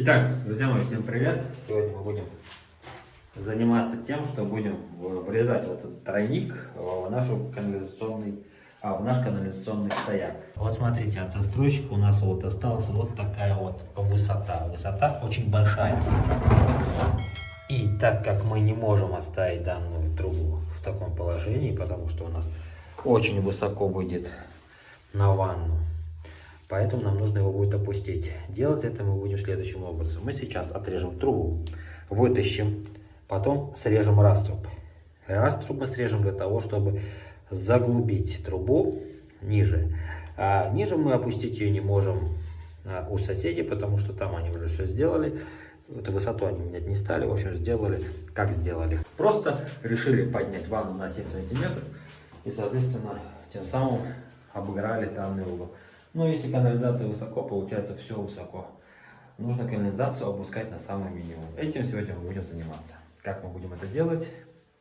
Итак, друзья мои, всем привет! Сегодня мы будем заниматься тем, что будем врезать вот этот тройник в, нашу канализационный, а, в наш канализационный стояк. Вот смотрите, от застройщика у нас вот осталась вот такая вот высота. Высота очень большая. И так как мы не можем оставить данную трубу в таком положении, потому что у нас очень высоко выйдет на ванну, Поэтому нам нужно его будет опустить. Делать это мы будем следующим образом. Мы сейчас отрежем трубу, вытащим, потом срежем раструб. Раструб мы срежем для того, чтобы заглубить трубу ниже. А ниже мы опустить ее не можем а, у соседей, потому что там они уже все сделали. Эту высоту они менять не стали, в общем, сделали, как сделали. Просто решили поднять ванну на 7 сантиметров и, соответственно, тем самым обыграли данный угол. Но ну, если канализация высоко, получается все высоко. Нужно канализацию опускать на самый минимум. Этим сегодня мы будем заниматься. Как мы будем это делать,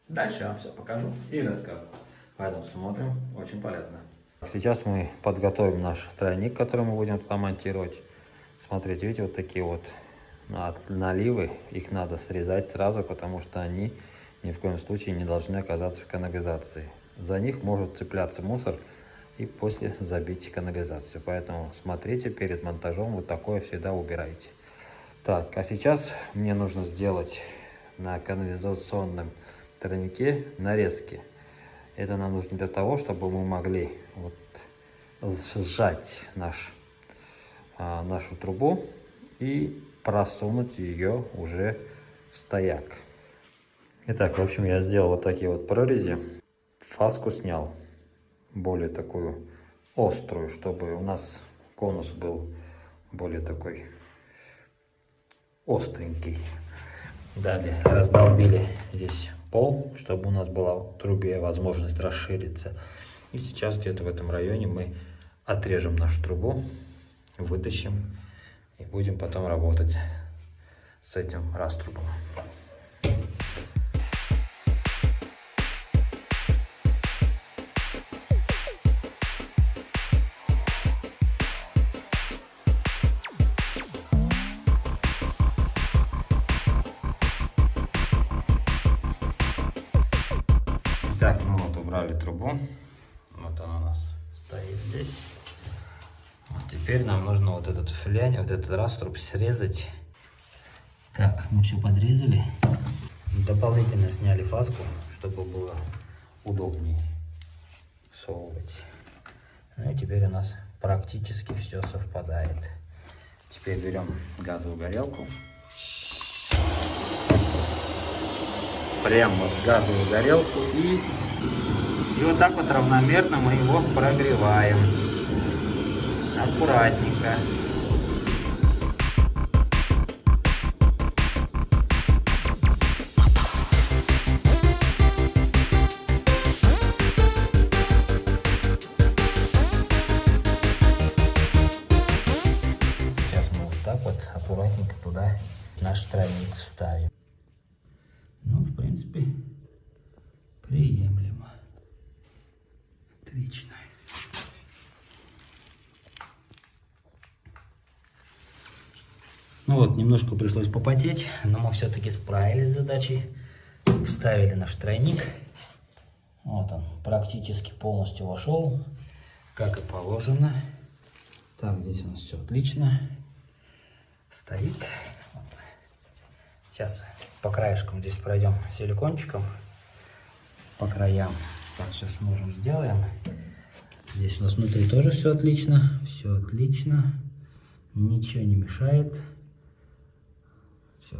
дальше я вам все покажу и расскажу. Поэтому смотрим, очень полезно. Сейчас мы подготовим наш тройник, который мы будем туда монтировать. Смотрите, видите, вот такие вот наливы, их надо срезать сразу, потому что они ни в коем случае не должны оказаться в канализации. За них может цепляться мусор, и после забить канализацию. Поэтому смотрите перед монтажом, вот такое всегда убирайте. Так, а сейчас мне нужно сделать на канализационном тройнике нарезки. Это нам нужно для того, чтобы мы могли вот сжать наш, а, нашу трубу и просунуть ее уже в стояк. Итак, в общем, я сделал вот такие вот прорези. Фаску снял более такую острую, чтобы у нас конус был более такой остренький. Далее раздолбили здесь пол, чтобы у нас была трубе возможность расшириться. И сейчас где-то в этом районе мы отрежем нашу трубу, вытащим и будем потом работать с этим раструбом. Убрали трубу. Вот она у нас стоит здесь. Вот теперь нам нужно вот этот флянь, вот этот раструб срезать. Так, мы все подрезали. Дополнительно сняли фаску, чтобы было удобнее совывать. Ну и теперь у нас практически все совпадает. Теперь берем газовую горелку. Прямо вот газовую горелку и и вот так вот равномерно мы его прогреваем. Аккуратненько. Сейчас мы вот так вот аккуратненько туда наш тройник вставим. Принципе, приемлемо. Отлично. Ну вот, немножко пришлось попотеть, но мы все-таки справились с задачей. Вставили наш тройник. Вот он, практически полностью вошел, как и положено. Так, здесь у нас все отлично. Стоит. Вот. Сейчас по краешкам здесь пройдем силикончиком по краям. Так, сейчас можем сделаем. Здесь у нас внутри тоже все отлично. Все отлично. Ничего не мешает. Все.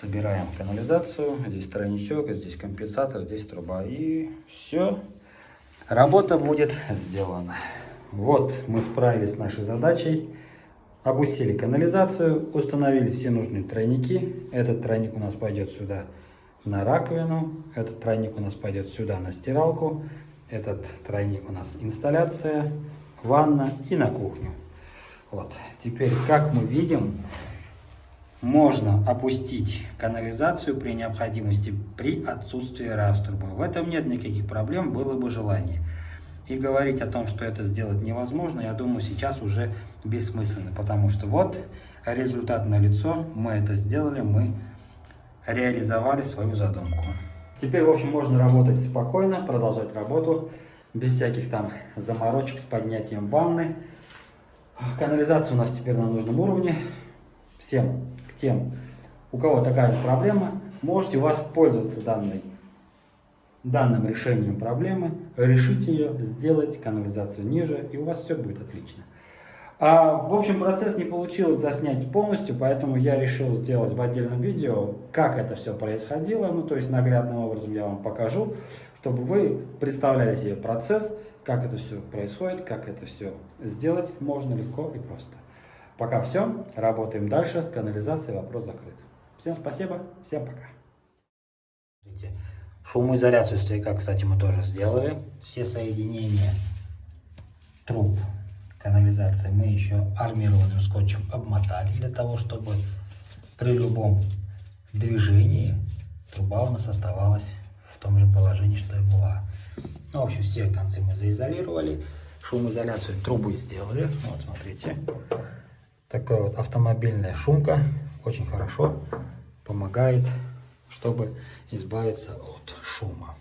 Собираем канализацию. Здесь тройничок, здесь компенсатор, здесь труба. И все. Работа будет сделана. Вот мы справились с нашей задачей. Опустили канализацию, установили все нужные тройники. Этот тройник у нас пойдет сюда на раковину. Этот тройник у нас пойдет сюда на стиралку. Этот тройник у нас инсталляция, ванна и на кухню. Вот. Теперь, как мы видим, можно опустить канализацию при необходимости при отсутствии раструба. В этом нет никаких проблем, было бы желание. И говорить о том, что это сделать невозможно, я думаю, сейчас уже бессмысленно, потому что вот результат на лицо. Мы это сделали, мы реализовали свою задумку. Теперь, в общем, можно работать спокойно, продолжать работу, без всяких там заморочек с поднятием ванны. Канализация у нас теперь на нужном уровне. Всем к тем, у кого такая проблема, можете воспользоваться данной, данным решением проблемы, решить ее, сделать канализацию ниже, и у вас все будет отлично. А, в общем, процесс не получилось заснять полностью, поэтому я решил сделать в отдельном видео, как это все происходило. Ну, то есть наглядным образом я вам покажу, чтобы вы представляли себе процесс, как это все происходит, как это все сделать можно легко и просто. Пока все, работаем дальше с канализацией, вопрос закрыт. Всем спасибо, всем пока. Шумоизоляцию стояка, кстати, мы тоже сделали. Все соединения труб канализации мы еще армированным скотчем обмотали для того, чтобы при любом движении труба у нас оставалась в том же положении, что и была. Ну, в общем, все концы мы заизолировали, шумоизоляцию трубы сделали. Вот, смотрите. Такая вот автомобильная шумка очень хорошо помогает, чтобы избавиться от шума.